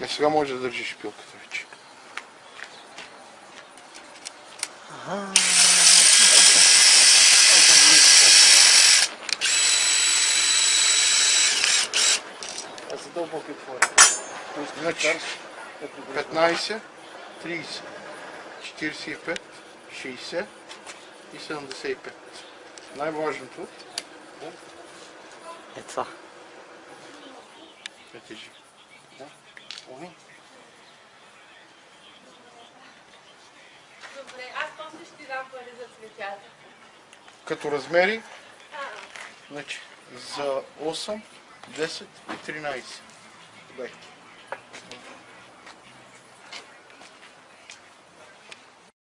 Е, сега може да държиш пилката вече. А за дълбоки отвори. Значи 15, 30, 45, 60 и 75. Най-важното Е това. е тежи. Ой, Добре, аз после ще ти дам пари за цветята. Като размери, А, значи за 8, 10 и 13. Дай.